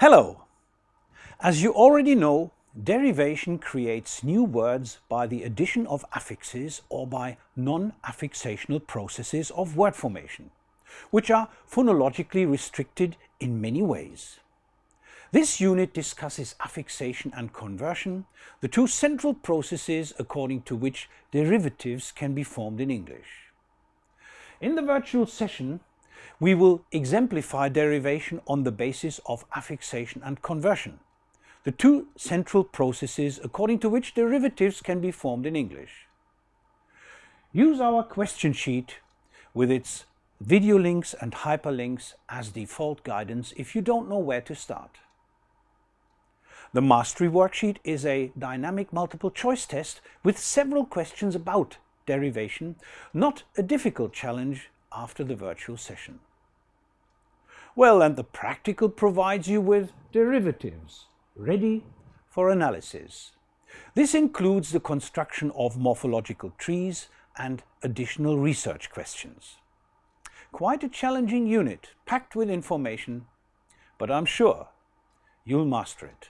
Hello! As you already know, derivation creates new words by the addition of affixes or by non-affixational processes of word formation, which are phonologically restricted in many ways. This unit discusses affixation and conversion, the two central processes according to which derivatives can be formed in English. In the virtual session, we will exemplify derivation on the basis of affixation and conversion, the two central processes according to which derivatives can be formed in English. Use our question sheet with its video links and hyperlinks as default guidance if you don't know where to start. The Mastery Worksheet is a dynamic multiple choice test with several questions about derivation, not a difficult challenge after the virtual session. Well, and the practical provides you with derivatives, ready for analysis. This includes the construction of morphological trees and additional research questions. Quite a challenging unit, packed with information, but I'm sure you'll master it.